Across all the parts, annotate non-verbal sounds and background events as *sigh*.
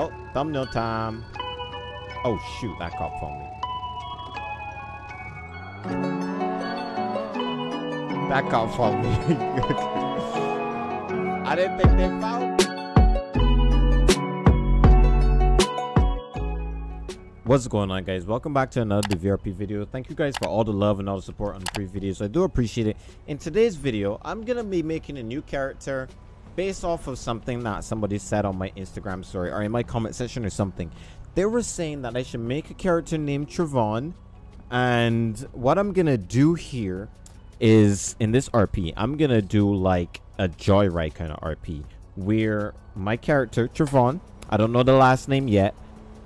Oh, thumbnail time. Oh, shoot. That phoned me. That phoned me. *laughs* I didn't think they found. What's going on guys? Welcome back to another DVRP video. Thank you guys for all the love and all the support on the previous videos. I do appreciate it. In today's video, I'm going to be making a new character based off of something that somebody said on my Instagram story or in my comment section or something. They were saying that I should make a character named Trevon. And what I'm to do here is in this RP, I'm to do like a joyride kind of RP where my character, Trevon, I don't know the last name yet,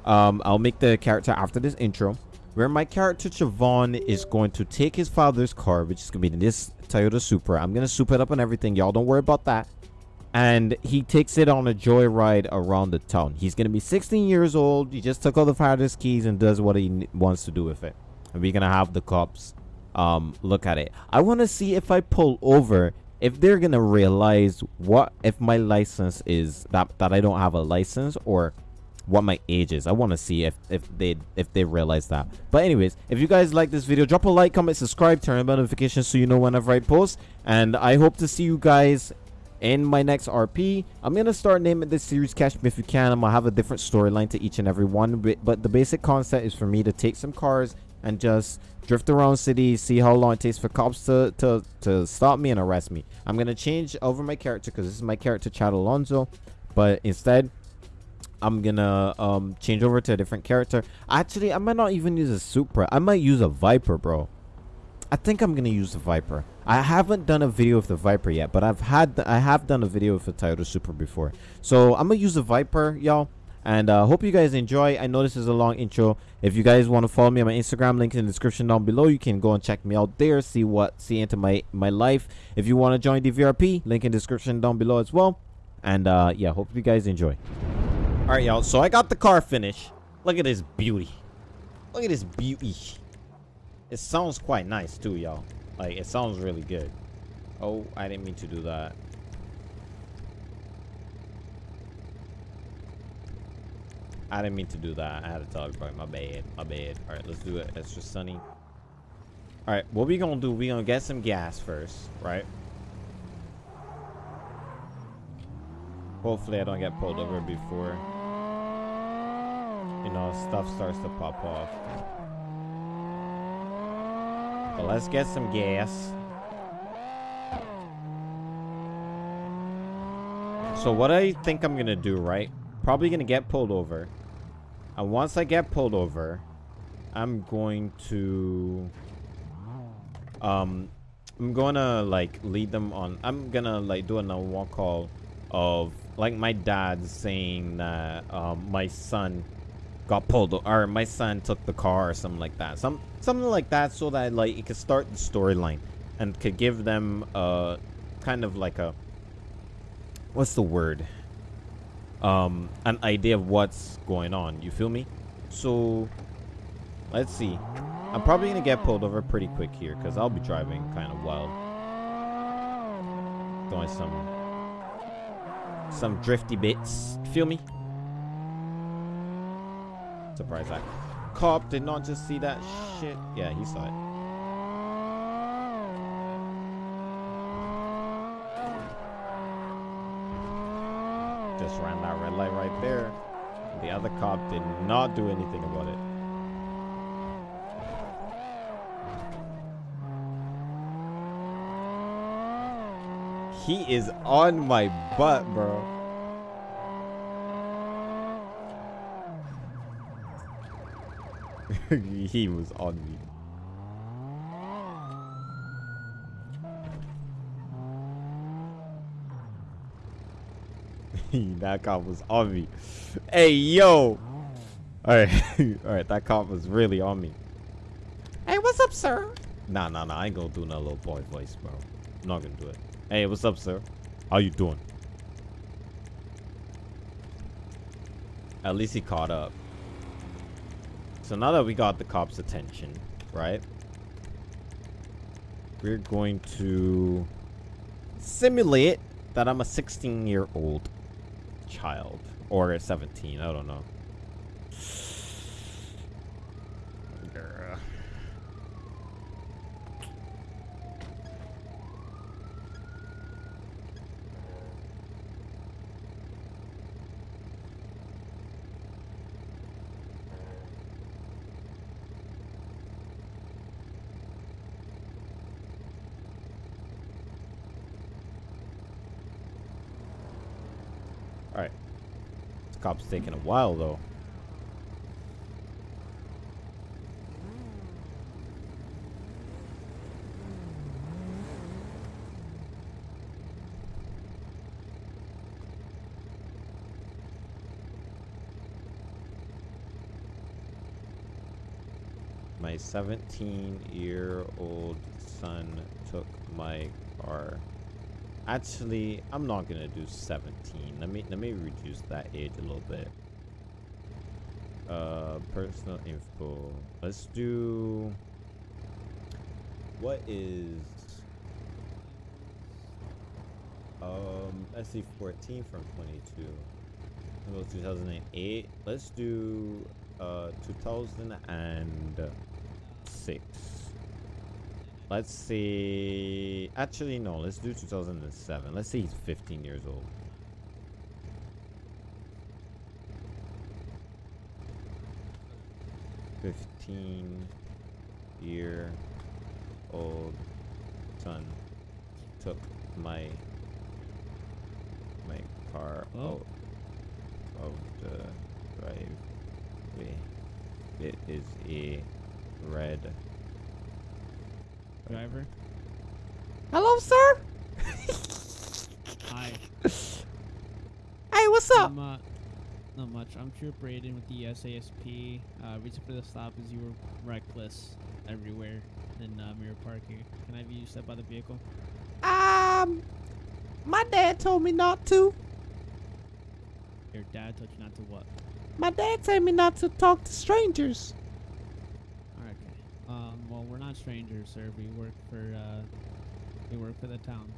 um, I'll make the character after this intro. Where my character Trevon is going to take his father's car, which is to be this Toyota Supra. I'm to soup it up and everything. Y'all don't worry about that. And he takes it on a joyride around the town. He's to be 16 years old. He just took all the father's keys and does what he wants to do with it. And we're to have the cops um, look at it. I want to see if I pull over if they're gonna realize what if my license is that that I don't have a license or what my age is. I want to see if if they if they realize that. But anyways, if you guys like this video, drop a like, comment, subscribe, turn on notifications so you know whenever I post. And I hope to see you guys in my next RP. I'm gonna start naming this series Catch Me If You Can. I'm gonna have a different storyline to each and every one. But the basic concept is for me to take some cars and just drift around city, see how long it takes for cops to to to stop me and arrest me. I'm gonna change over my character because this is my character Chad Alonso. But instead, I'm gonna um change over to a different character. Actually, I might not even use a Supra. I might use a Viper, bro. I think I'm gonna use the Viper. I haven't done a video of the Viper yet, but I've had I have done a video of the Toyota Supra before. So I'm gonna use the Viper, y'all. And uh, hope you guys enjoy. I know this is a long intro. If you guys want to follow me on my Instagram, link in the description down below. You can go and check me out there, see what see into my my life. If you want to join the VRP, link in the description down below as well. And uh, yeah, hope you guys enjoy. All right, y'all. So I got the car finished. Look at this beauty. Look at this beauty. It sounds quite nice too, y'all. Like it sounds really good. Oh, I didn't mean to do that. I didn't mean to do that. I had to tell everybody. My bad. My bad. All right, let's do it. It's just sunny. All right, what we gonna do? We gonna get some gas first, right? Hopefully I don't get pulled over before, you know, stuff starts to pop off. But let's get some gas. So what I think I'm to do, right? Probably to get pulled over. And once I get pulled over, I'm going to... Um, I'm to, like, lead them on... I'm to, like, do a walk call of like my dad saying that um, my son got pulled or my son took the car or something like that. Some something like that so that like it could start the storyline and could give them a kind of like a what's the word? Um an idea of what's going on. You feel me? So let's see. I'm probably gonna get pulled over pretty quick here because i'll be driving kind of wild. Doing some some drifty bits. Feel me? Surprise that cop did not just see that shit. Yeah, he saw it. Just ran that red light right there. The other cop did not do anything about it. He is on my butt, bro. *laughs* he was on me. *laughs* that cop was on me. Hey, yo. Alright. *laughs* Alright, that cop was really on me. Hey, what's up, sir? Nah, nah, nah. I ain't gonna do no little boy voice, bro. I'm not gonna do it. Hey, what's up, sir? How you doing? At least he caught up. So now that we got the cops' attention, right? We're going to simulate that I'm a 16-year-old child or a 17. I don't know. Alright. Cop's taking a while, though. My 17-year-old son took my car. Actually, I'm not gonna do 17. Let me let me reduce that age a little bit. Uh, personal info. Let's do. What is? Um, let's see, 14 from 22. Well, 2008. Let's do uh 2006. Let's see. Actually, no. Let's do 2007. Let's see. He's 15 years old. Fifteen year old son took my my car Oh. out of the driveway. It is a red driver. Hello, sir. Hi. *laughs* Hey, what's I'm, uh, not much. I'm Trooper Aiden with the SASP. Uh, reason for the stop is you were reckless everywhere in uh, Mirror Park here. Can I have you step out of the vehicle? Um, my dad told me not to. Your dad told you not to what? My dad told me not to talk to strangers. Alright, okay. Um, well, we're not strangers, sir. We work for, uh, we work for the town.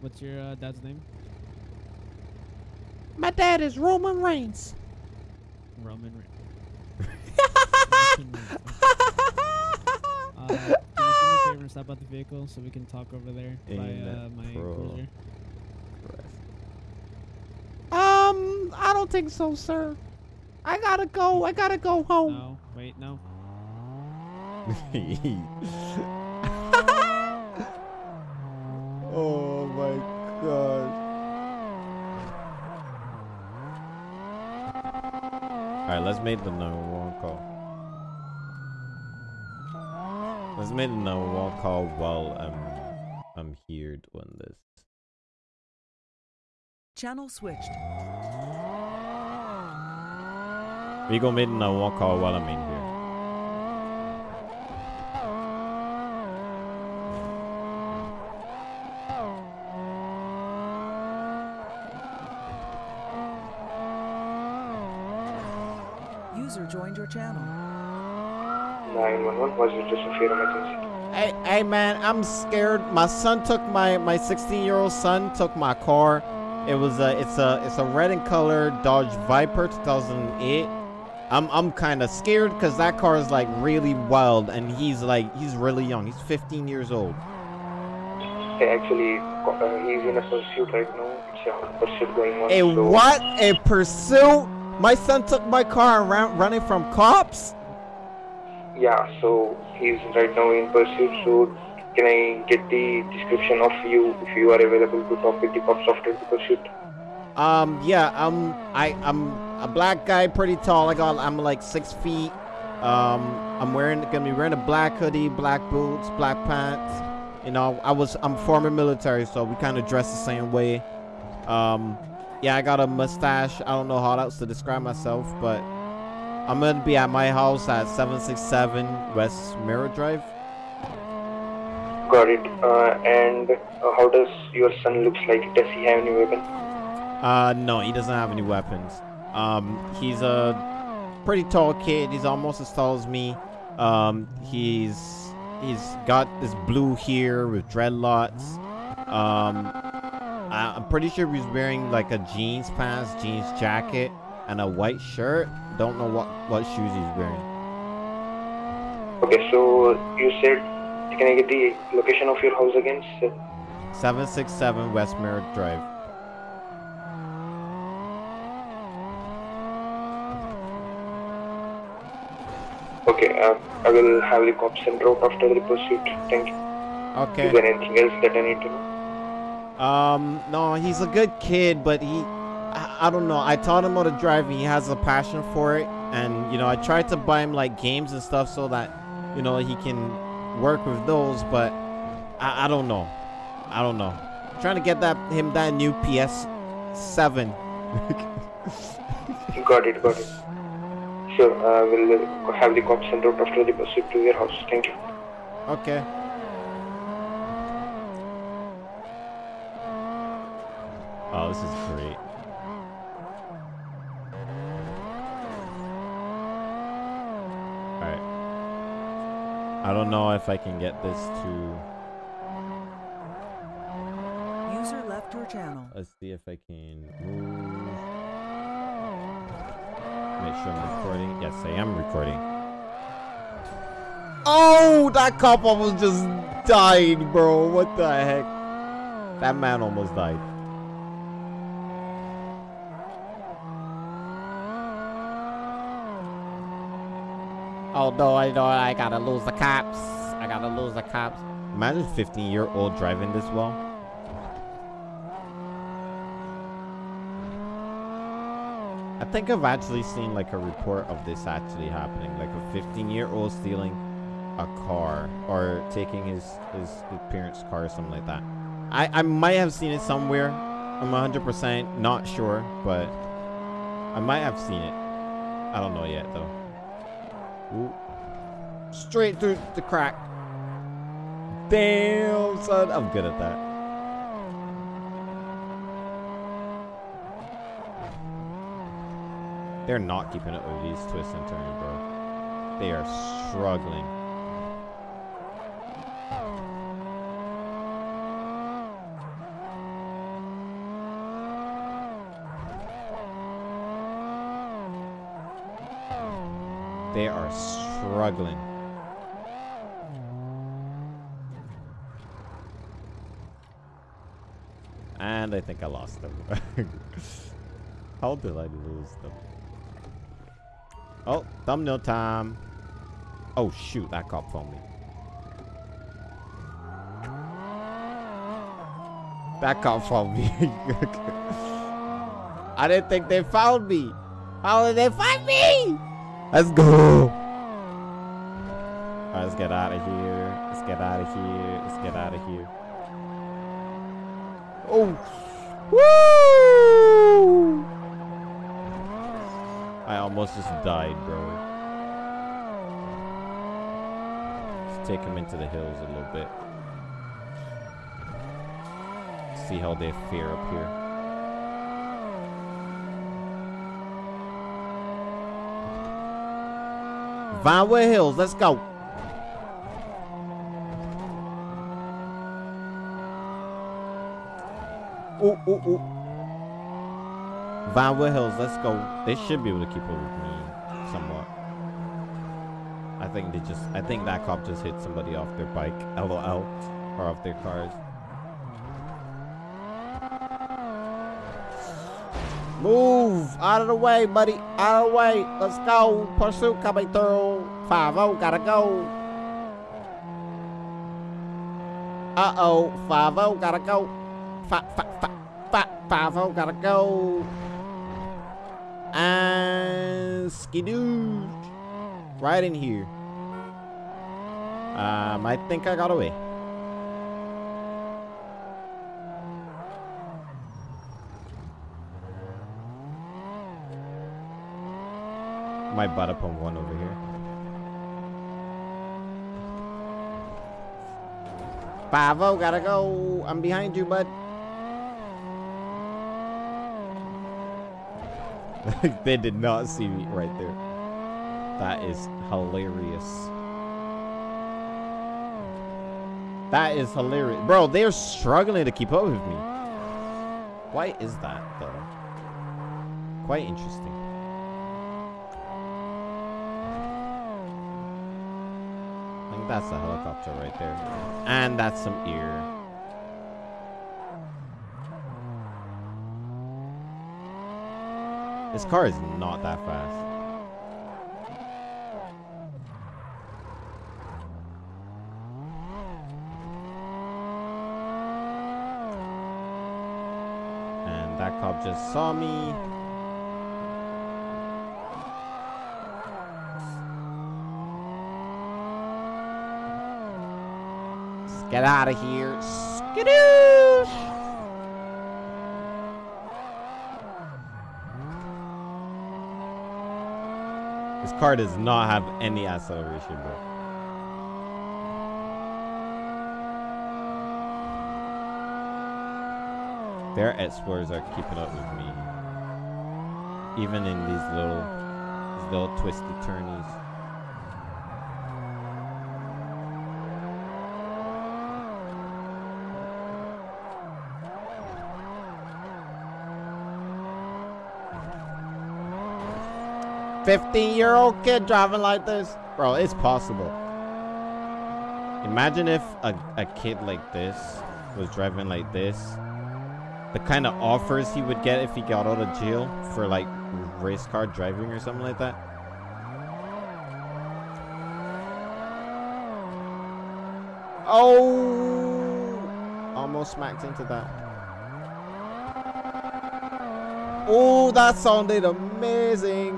What's your uh, dad's name? My dad is Roman Reigns. Roman Reigns. *laughs* Roman Reigns, okay. Uh, can you do me a favor and stop out the vehicle so we can talk over there by uh, my pro- cruiser? Um, I don't think so, sir. I gotta go. I gotta go home. No, wait, no. *laughs* oh my god. Alright, let's make the number one call. Let's make the number one call while I'm I'm here doing this. Channel switched. We gonna make the number one call while I'm in here. User joined your channel. 911 was it just a fear emergency? Hey, hey man, I'm scared. My son took my my 16 year old son took my car. It was a it's a it's a red in color Dodge Viper 2008. I'm I'm kind of scared because that car is like really wild and he's like he's really young. He's 15 years old. Hey, actually, uh, he's in a pursuit right now. It's a pursuit going on. A so what? A pursuit? My son took my car and ran, running from cops. Yeah, so he's right now in pursuit. So can I get the description of you if you are available to talk with the cops after the pursuit? Um, yeah, I'm I I'm a black guy, pretty tall. I got I'm like six feet. Um, I'm wearing gonna be wearing a black hoodie, black boots, black pants. You know, I was I'm former military, so we kind of dress the same way. Um, yeah, I got a mustache. I don't know how else to describe myself, but I'm gonna be at my house at 767 West Mirror Drive. Got it. Uh, and uh, how does your son looks like? Does he have any weapon? Uh, no, he doesn't have any weapons. Um, he's a pretty tall kid. He's almost as tall as me. Um, he's he's got this blue hair with dreadlocks. Um, I, I'm pretty sure he's wearing like a jeans pants, jeans jacket, and a white shirt. Don't know what what shoes he's wearing. Okay, so you said, can I get the location of your house again? sir? 767 West Merrick Drive. Okay, uh, I will have the cops sent out after the pursuit. Thank you. Okay. Is there anything else that I need to know? Um, no, he's a good kid, but he, I, I don't know. I taught him how to drive. And he has a passion for it, and you know, I tried to buy him like games and stuff so that, you know, he can work with those. But I, I don't know. I don't know. trying to get that him that new PS Seven. *laughs* Got it, got it. Sure, I will uh, have the cops sent out after the pursuit to your house. Thank you. Okay. Oh, this is great. Alright. I don't know if I can get this to... User left your channel. Let's see if I can move. Make sure I'm recording. Yes, I am recording. Oh, that cop almost just died, bro. What the heck? That man almost died. Oh no, I know I gotta lose the cops. I gotta lose the cops. Imagine 15 year old driving this well. I think I've actually seen like a report of this actually happening, like a 15 year old stealing a car or taking his, his his parents' car or something like that. I I might have seen it somewhere. I'm 100% not sure, but I might have seen it. I don't know yet though. Ooh. Straight through the crack. Damn, son, I'm good at that. They're not keeping up with these twists and turns, bro. They are struggling. They are struggling. And I think I lost them. *laughs* How did I lose them? Oh, thumbnail time. Oh shoot, that cop phoned me. That cop found me. *laughs* I didn't think they found me. How did they find me? Let's go. Get out of here. Let's get out of here. Let's get out of here. Oh. Woo! I almost just died, bro. Let's take him into the hills a little bit. See how they fare up here. Vinewood Hills, let's go. Ooh, ooh, Hills, let's go. They should be able to keep up with me somewhat. I think they just, I think that cop just hit somebody off their bike, LOL, or off their cars. Move out of the way, buddy. Out of the way. Let's go. Pursuit coming through. 5 0, gotta go. Uh oh. 5 0, gotta go. 5 0, gotta go. And skidoo. Right in here. Um, I think I got away. Might butt up on one over here. Oh, gotta go. I'm behind you, bud. *laughs* they did not see me right there. That is hilarious. That is hilarious. Bro, they're struggling to keep up with me. Why is that, though? Quite interesting. I think that's a helicopter right there. And that's some ear. This car is not that fast. And that cop just saw me. Get out of here. Skadoosh! This car does not have any acceleration, bro. Their explorers are keeping up with me. Even in these little, these little twisty turnies. Fifteen-year-old kid driving like this, bro. It's possible. Imagine if a, a kid like this was driving like this the kind of offers he would get if he got out of jail for like race car driving or something like that. Oh, almost smacked into that. Oh, that sounded amazing.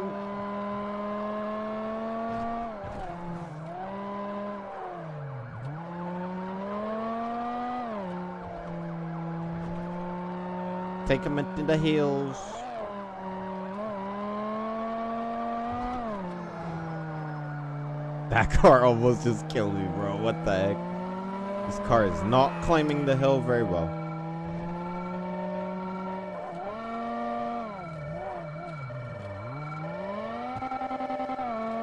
Take him into the hills. That car almost just killed me, bro. What the heck? This car is not climbing the hill very well.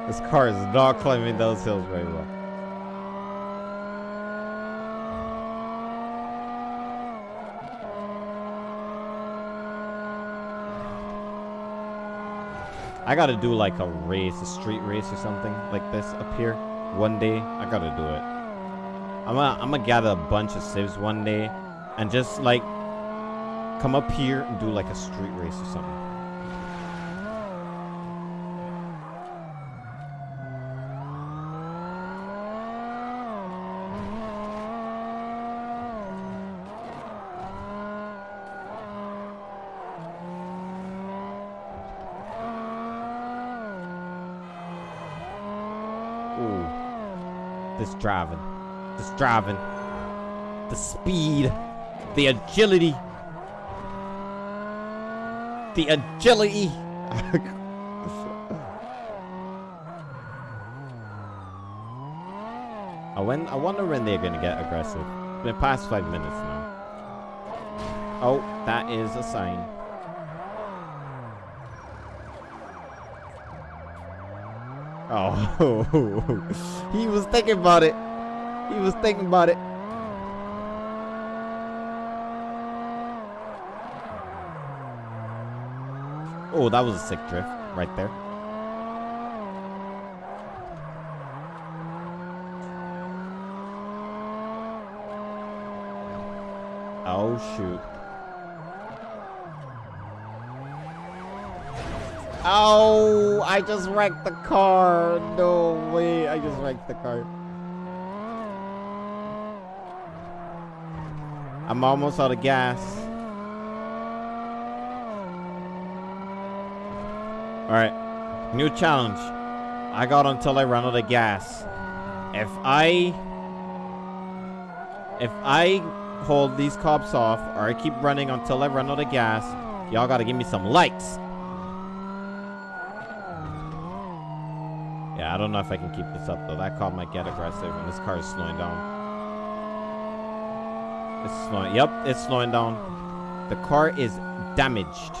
This car is not climbing those hills very well. I gotta do like a race, a street race or something like this up here. One day, I gotta do it. I'm gonna, I'm gonna gather a bunch of civs one day and just like come up here and do like a street race or something. Ooh. This driving. This driving. The speed. The agility. The agility. *laughs* I, when, I wonder when they're going to get aggressive. It's been past five minutes now. Oh, that is a sign. Oh, *laughs* he was thinking about it. He was thinking about it. Oh, that was a sick drift right there. Oh, shoot. Oh, I just wrecked the car. No way. I just wrecked the car. I'm almost out of gas. All right. New challenge. I got until I run out of gas. If I if I hold these cops off or I keep running until I run out of gas, y'all got to give me some likes. Yeah, I don't know if I can keep this up though. That car might get aggressive and this car is slowing down. It's slowing. Yep, it's slowing down. The car is damaged.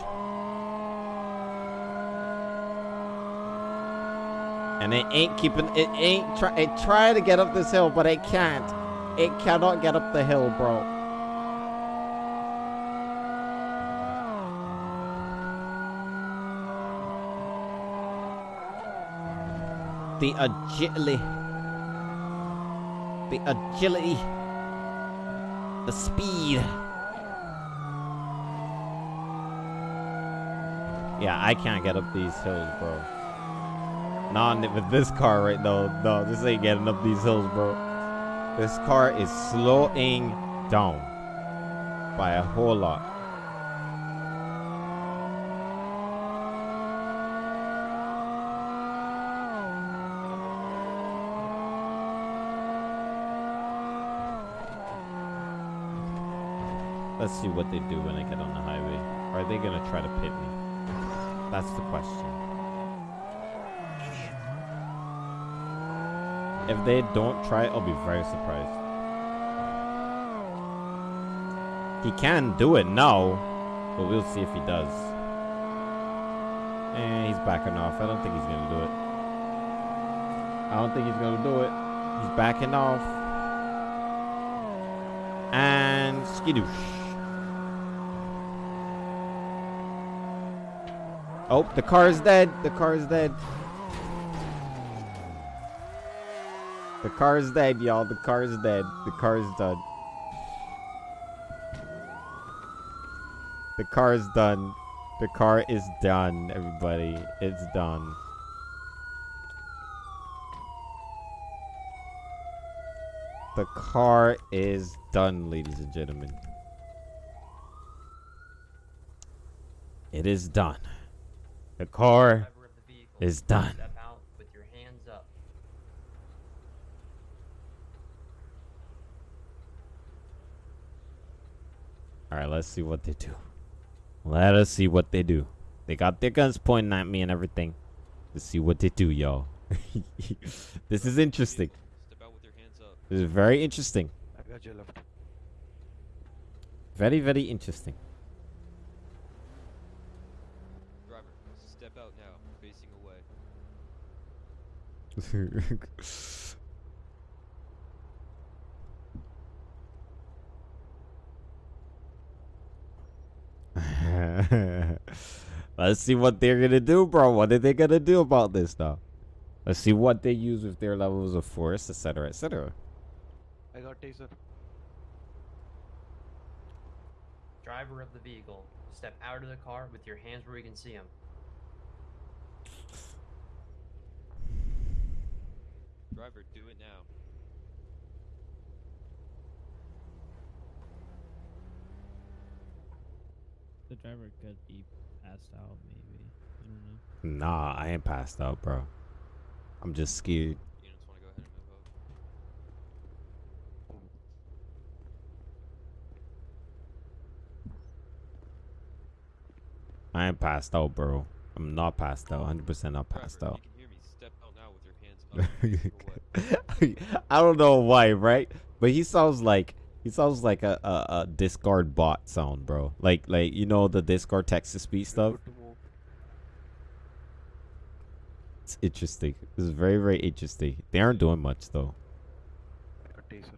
And it ain't keeping it ain't try it try to get up this hill, but it can't. It cannot get up the hill, bro. The agility. The agility. The speed. Yeah, I can't get up these hills, bro. Nah, with this car right now, no, this ain't getting up these hills, bro. This car is slowing down by a whole lot. Let's see what they do when I get on the highway. Are they gonna try to pit me? That's the question. If they don't try, I'll be very surprised. He can do it now, but we'll see if he does. And he's backing off. I don't think he's gonna do it. I don't think he's gonna do it. He's backing off. And skidoosh. Oh, the car is dead. The car is dead. The car is dead, y'all. The car is dead. The car is done. The car is done. The car is done, everybody. It's done. The car is done, ladies and gentlemen. It is done. The car the is done. Step out with your hands up. All right, let's see what they do. Let us see what they do. They got their guns pointing at me and everything. Let's see what they do, y'all. *laughs* this is interesting. Step out with your hands up. This is very interesting. I got your left. Very, very interesting. Driver, step out now, facing away. *laughs* Let's see what they're gonna do, bro. What are they gonna do about this, though? Let's see what they use with their levels of force, etc., etc. I got taser. Driver of the vehicle, step out of the car with your hands where you can see them. Driver, do it now. The driver could be passed out, maybe. I don't know. Nah, I ain't passed out, bro. I'm just scared. Units want to go ahead and move up. I ain't passed out, bro. I'm not passed out. 100% not passed out. I don't know why, right? But he sounds like he sounds like a, a, a Discord bot sound, bro. Like like you know the Discord text to speech stuff. Good to move. It's interesting. This is very very interesting. They aren't doing much though. I got taser.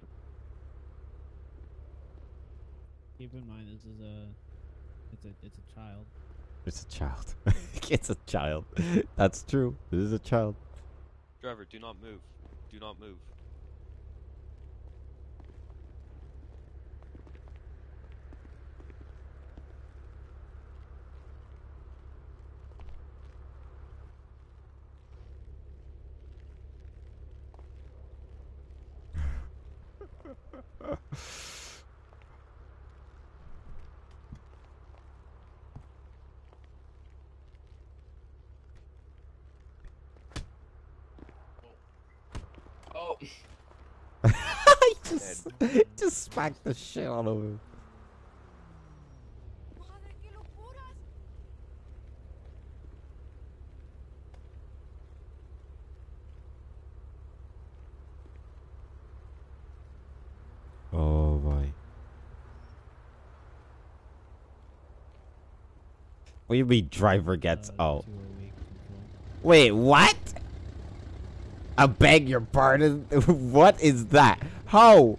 Keep in mind, this is a, it's a, it's a child. It's a child. *laughs* it's a child. That's true. This is a child. Driver, do not move. Do not move. Oh, he just, just smacked the shit out of him. Oh boy. What do you mean driver gets Uh, out? Wait, what? I beg your pardon? *laughs* what is that? How?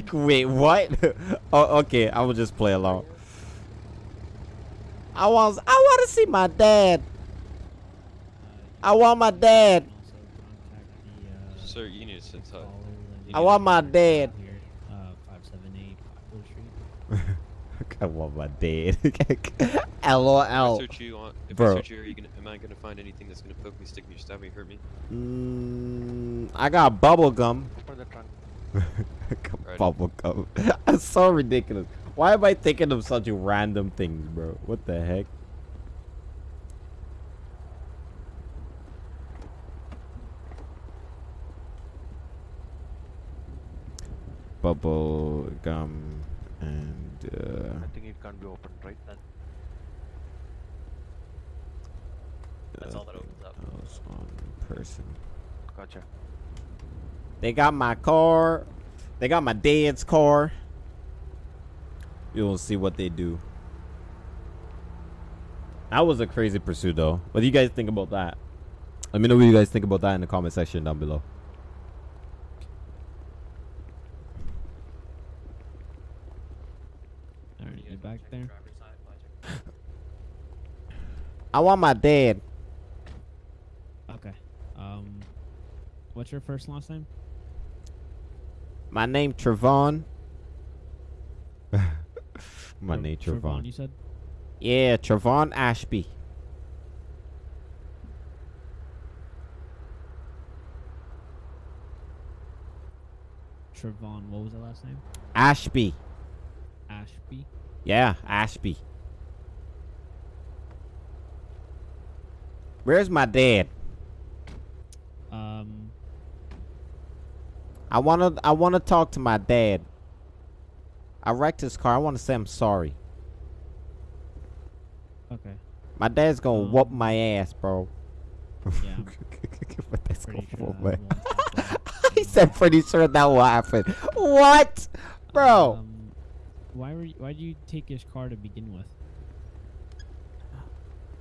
*laughs* Wait, what? *laughs* oh, okay, I will just play along. I want, I want to see my dad. I want my dad. can also contact Sir, you need to sit tight. I want my dad. Here, uh, 578 *laughs* Poplar Street. I want my dad. LOL. If I search you on, if Bro. I search you, are you gonna, am I gonna find anything that's gonna poke me, stick me, stab me, hurt me? Mm, I got bubble gum. Open the trunk. I got Right. bubble gum. That's so ridiculous. Why am I thinking of such random things, bro? What the heck? Bubble gum and uh, I think it can't be opened, right? That's all that opens up. else on person. Gotcha. They got my car. They got my dad's car. You'll see what they do. That was a crazy pursuit, though. What do you guys think about that? Let me know what you guys think about that in the comment section down below. Alright, back there? *laughs* I want my dad. Okay. Um, what's your first last name? My name Trevon. *laughs* my Tre- name Trevon, Trevon. You said. Yeah, Trevon Ashby. Trevon. What was the last name? Ashby. Ashby. Yeah, Ashby. Where's my dad? Um, I wanna I wanna talk to my dad. I wrecked his car. I wanna say I'm sorry. okay. My dad's gonna Um, whoop my ass, bro. Yeah. *laughs* But that's Pretty gonna sure whoop that my- won't *laughs* he said pretty sure that will happen. What? Bro. Um, why were you, why did you take his car to begin with?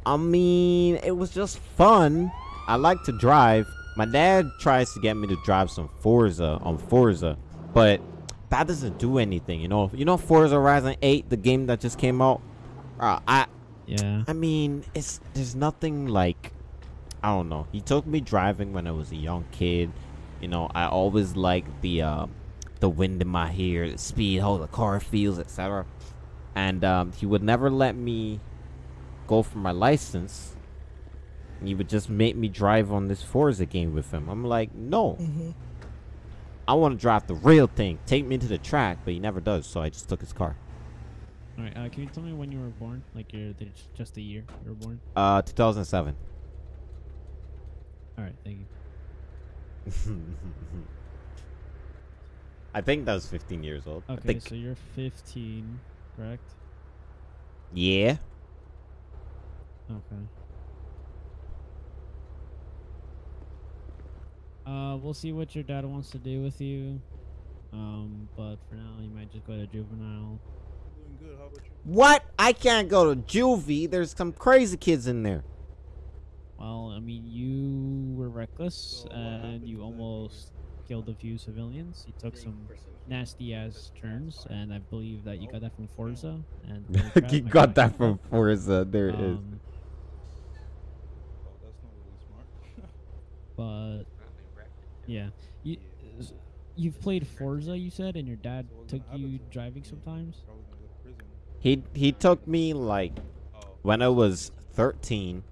I mean, it was just fun. I like to drive. My dad tries to get me to drive some Forza on Forza, but that doesn't do anything. You know, you know Forza Horizon 8, the game that just came out. Uh, I Yeah. I mean, it's there's nothing like I don't know. He took me driving when I was a young kid. You know, I always liked the uh, the wind in my hair, the speed, how the car feels, etc. And um, he would never let me go for my license. He would just make me drive on this Forza game with him. I'm like, no. I want to drive the real thing. Take me to the track, but he never does. So I just took his car. All right. Uh, can you tell me when you were born? Like your the- just the year you were born? Uh, 2007. All right. Thank you. *laughs* I think that was 15 years old. I Okay. think. So you're 15, correct? yeah. Okay. Uh, we'll see what your dad wants to do with you. Um, but for now, you might just go to juvenile. Good, What? I can't go to juvie. There's some crazy kids in there. Well, I mean, you were reckless and you almost killed a few civilians. You took some nasty ass turns, and I believe that you got that from Forza. And *laughs* Holy you got God. that from Forza. There it is. Um, *laughs* But yeah, You, you've played Forza, you said, and your dad took you driving sometimes. He he took me like when I was 13.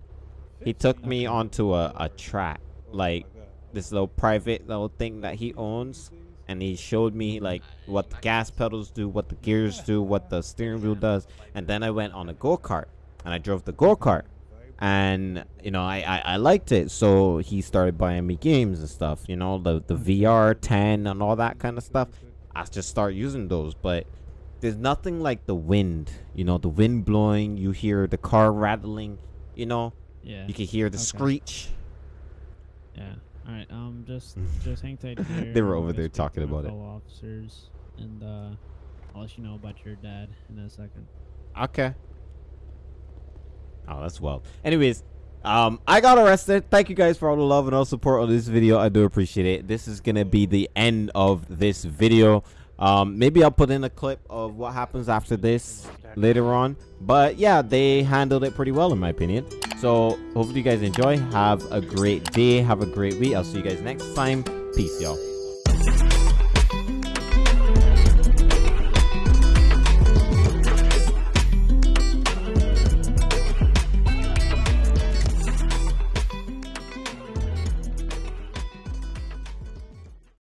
He took me onto a, a track, like this little private little thing that he owns, and he showed me like what the gas pedals do, what the gears do, what the steering wheel does, and then I went on a go kart, and I drove the go kart, and you know I, I I liked it, so he started buying me games and stuff, you know the the VR 10 and all that kind of stuff. I just started using those, but there's nothing like the wind, you know, the wind blowing, you hear the car rattling, you know, Yeah. you can hear the Okay. screech. Yeah. All right. Um. Just *laughs* just hang tight *laughs* here. They were over there talking about it. Officers, and uh, I'll let you know about your dad in a second. Okay. Oh, that's wild. Anyways, um, I got arrested. Thank you guys for all the love and all support on this video. I do appreciate it. This is gonna be the end of this video. Um, maybe I'll put in a clip of what happens after this later on. But yeah, they handled it pretty well in my opinion. So hopefully you guys enjoy. Have a great day. Have a great week. I'll see you guys next time. Peace, y'all.